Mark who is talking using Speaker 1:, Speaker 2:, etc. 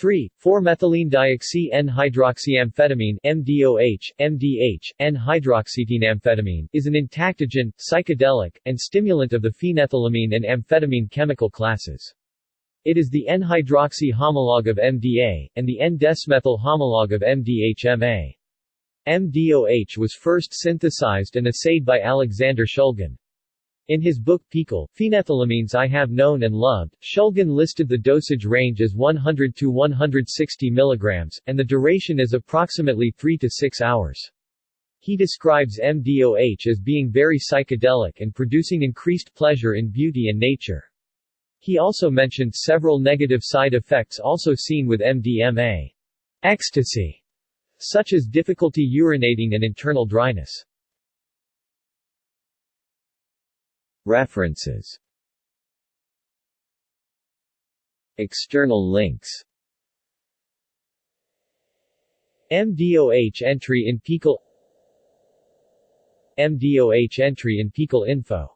Speaker 1: 3. 4-methylene-dioxy-N-hydroxyamphetamine MDOH, MDH, N-hydroxytenamphetamine is an entactogen, psychedelic, and stimulant of the phenethylamine and amphetamine chemical classes. It is the N-hydroxy homologue of MDA, and the N-desmethyl homologue of MDHMA. MDOH was first synthesized and assayed by Alexander Shulgin. In his book PiHKAL, Phenethylamines I Have Known and Loved, Shulgin listed the dosage range as 100 to 160 mg, and the duration as approximately 3 to 6 hours. He describes MDOH as being very psychedelic and producing increased pleasure in beauty and nature. He also mentioned several negative side effects also seen with MDMA. Ecstasy, such as difficulty urinating and internal dryness. References. External links. MDOH entry in PiHKAL MDOH entry in PiHKAL Info